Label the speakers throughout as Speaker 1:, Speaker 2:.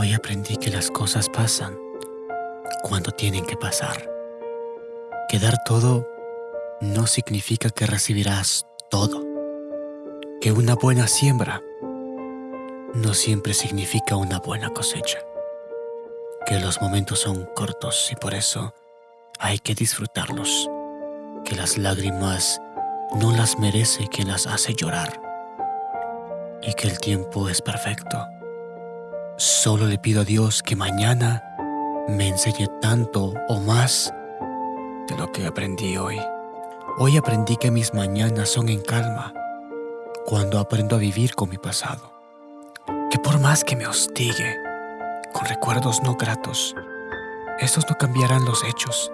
Speaker 1: Hoy aprendí que las cosas pasan cuando tienen que pasar. Que dar todo no significa que recibirás todo. Que una buena siembra no siempre significa una buena cosecha. Que los momentos son cortos y por eso hay que disfrutarlos. Que las lágrimas no las merece quien las hace llorar. Y que el tiempo es perfecto. Solo le pido a Dios que mañana me enseñe tanto o más de lo que aprendí hoy. Hoy aprendí que mis mañanas son en calma cuando aprendo a vivir con mi pasado. Que por más que me hostigue con recuerdos no gratos, estos no cambiarán los hechos.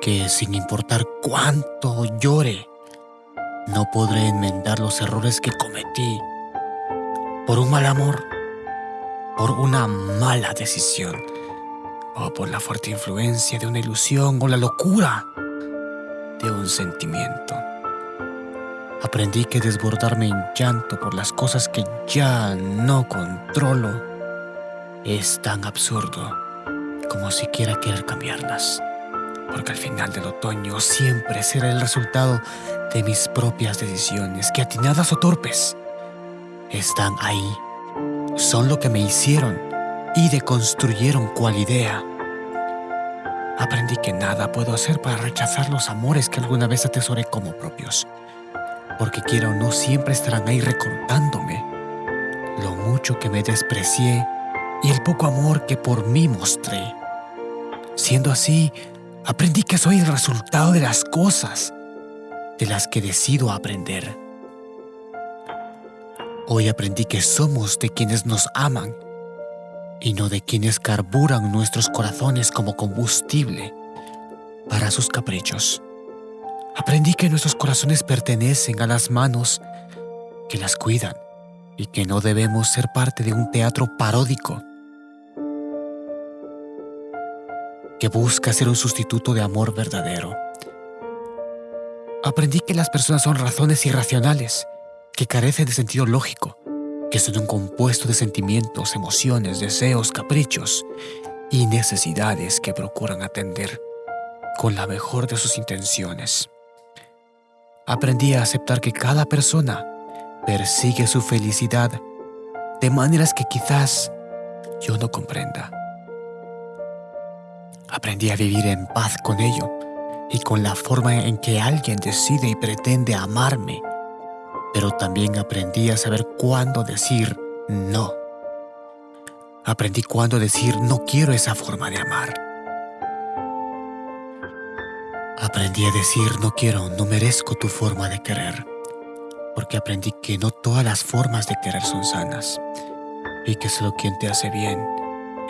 Speaker 1: Que sin importar cuánto llore, no podré enmendar los errores que cometí por un mal amor, por una mala decisión o por la fuerte influencia de una ilusión o la locura de un sentimiento. Aprendí que desbordarme en llanto por las cosas que ya no controlo es tan absurdo como siquiera querer cambiarlas, porque al final del otoño siempre será el resultado de mis propias decisiones, que atinadas o torpes, están ahí, son lo que me hicieron y deconstruyeron cual idea. Aprendí que nada puedo hacer para rechazar los amores que alguna vez atesoré como propios, porque quiera o no siempre estarán ahí recordándome lo mucho que me desprecié y el poco amor que por mí mostré. Siendo así, aprendí que soy el resultado de las cosas de las que decido aprender. Hoy aprendí que somos de quienes nos aman y no de quienes carburan nuestros corazones como combustible para sus caprichos. Aprendí que nuestros corazones pertenecen a las manos que las cuidan y que no debemos ser parte de un teatro paródico que busca ser un sustituto de amor verdadero. Aprendí que las personas son razones irracionales, que carecen de sentido lógico que son un compuesto de sentimientos, emociones, deseos, caprichos y necesidades que procuran atender con la mejor de sus intenciones. Aprendí a aceptar que cada persona persigue su felicidad de maneras que quizás yo no comprenda. Aprendí a vivir en paz con ello y con la forma en que alguien decide y pretende amarme pero también aprendí a saber cuándo decir no. Aprendí cuándo decir no quiero esa forma de amar. Aprendí a decir no quiero, no merezco tu forma de querer, porque aprendí que no todas las formas de querer son sanas y que solo quien te hace bien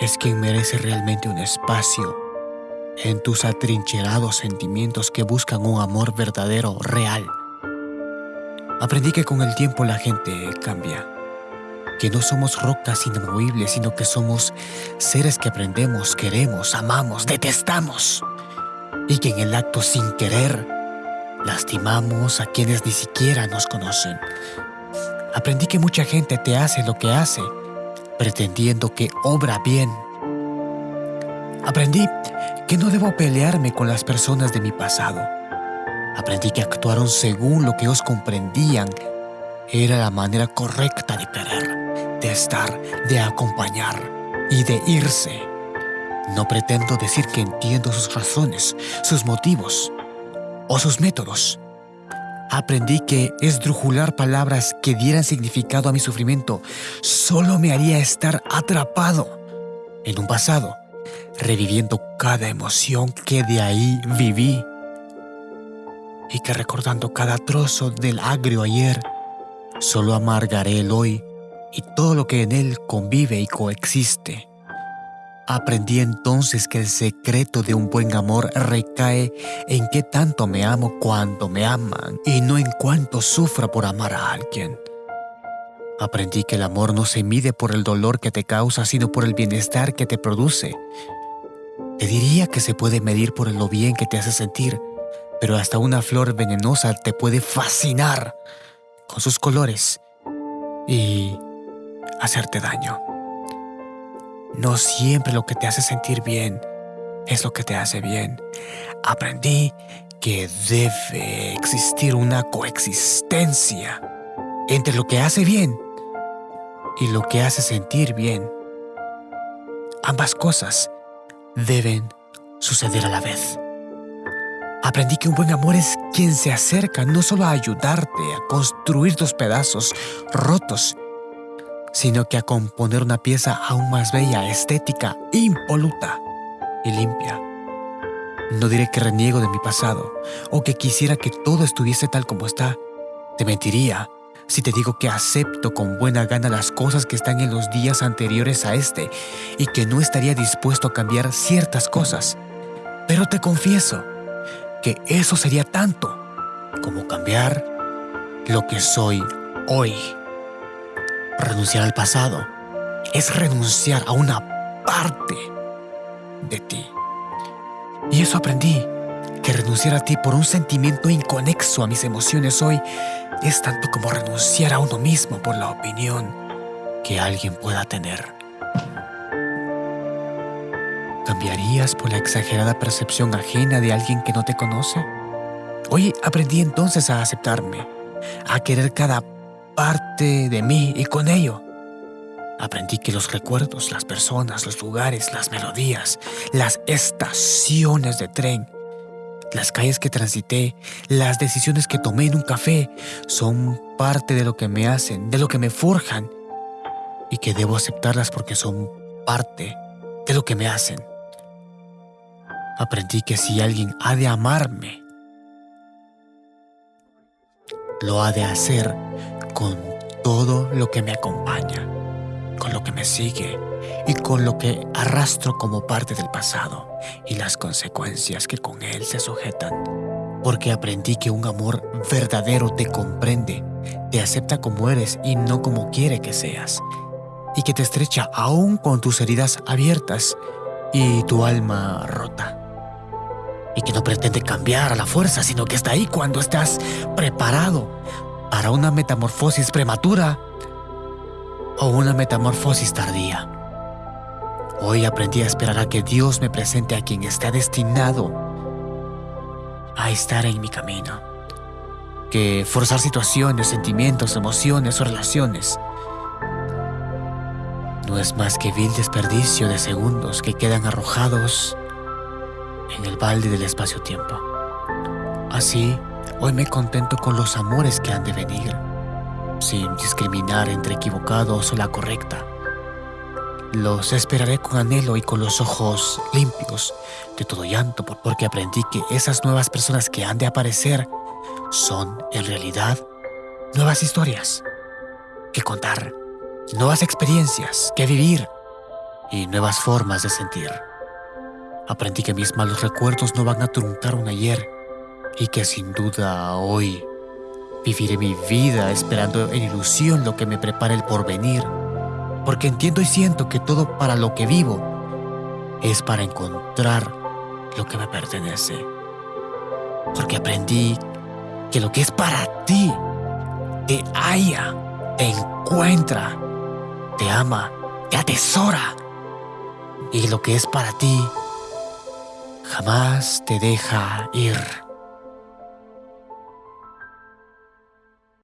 Speaker 1: es quien merece realmente un espacio en tus atrincherados sentimientos que buscan un amor verdadero, real Aprendí que con el tiempo la gente cambia, que no somos rocas inamovibles, sino que somos seres que aprendemos, queremos, amamos, detestamos, y que en el acto sin querer lastimamos a quienes ni siquiera nos conocen. Aprendí que mucha gente te hace lo que hace, pretendiendo que obra bien. Aprendí que no debo pelearme con las personas de mi pasado Aprendí que actuaron según lo que os comprendían. Era la manera correcta de querer, de estar, de acompañar y de irse. No pretendo decir que entiendo sus razones, sus motivos o sus métodos. Aprendí que esdrujular palabras que dieran significado a mi sufrimiento solo me haría estar atrapado en un pasado, reviviendo cada emoción que de ahí viví y que recordando cada trozo del agrio ayer, solo amargaré el hoy y todo lo que en él convive y coexiste. Aprendí entonces que el secreto de un buen amor recae en qué tanto me amo cuando me aman y no en cuánto sufra por amar a alguien. Aprendí que el amor no se mide por el dolor que te causa, sino por el bienestar que te produce. Te diría que se puede medir por lo bien que te hace sentir, pero hasta una flor venenosa te puede fascinar con sus colores y hacerte daño. no siempre lo que te hace sentir bien es lo que te hace bien. Aprendí que debe existir una coexistencia entre lo que hace bien y lo que hace sentir bien. Ambas cosas deben suceder a la vez. Aprendí que un buen amor es quien se acerca no solo a ayudarte a construir tus pedazos rotos, sino que a componer una pieza aún más bella, estética, impoluta y limpia. No diré que reniego de mi pasado o que quisiera que todo estuviese tal como está. Te mentiría si te digo que acepto con buena gana las cosas que están en los días anteriores a este y que no estaría dispuesto a cambiar ciertas cosas. Pero te confieso que eso sería tanto como cambiar lo que soy hoy. Renunciar al pasado es renunciar a una parte de ti. Y eso aprendí, que renunciar a ti por un sentimiento inconexo a mis emociones hoy es tanto como renunciar a uno mismo por la opinión que alguien pueda tener. ¿Cambiarías por la exagerada percepción ajena de alguien que no te conoce? Hoy aprendí entonces a aceptarme, a querer cada parte de mí y con ello aprendí que los recuerdos, las personas, los lugares, las melodías, las estaciones de tren, las calles que transité, las decisiones que tomé en un café son parte de lo que me hacen, de lo que me forjan y que debo aceptarlas porque son parte de lo que me hacen. Aprendí que si alguien ha de amarme, lo ha de hacer con todo lo que me acompaña, con lo que me sigue y con lo que arrastro como parte del pasado y las consecuencias que con él se sujetan. Porque aprendí que un amor verdadero te comprende, te acepta como eres y no como quiere que seas, y que te estrecha aún con tus heridas abiertas y tu alma rota. Y que no pretende cambiar a la fuerza, sino que está ahí cuando estás preparado para una metamorfosis prematura o una metamorfosis tardía. Hoy aprendí a esperar a que Dios me presente a quien está destinado a estar en mi camino. Que forzar situaciones, sentimientos, emociones o relaciones no es más que vil desperdicio de segundos que quedan arrojados en el balde del espacio-tiempo. Así, hoy me contento con los amores que han de venir, sin discriminar entre equivocados o la correcta los esperaré con anhelo y con los ojos limpios de todo llanto, porque aprendí que esas nuevas personas que han de aparecer son, en realidad, nuevas historias que contar, nuevas experiencias que vivir y nuevas formas de sentir. Aprendí que mis malos recuerdos no van a truncar un ayer y que sin duda hoy viviré mi vida esperando en ilusión lo que me prepara el porvenir porque entiendo y siento que todo para lo que vivo es para encontrar lo que me pertenece. Porque aprendí que lo que es para ti te halla, te encuentra, te ama, te atesora. Y lo que es para ti jamás te deja ir.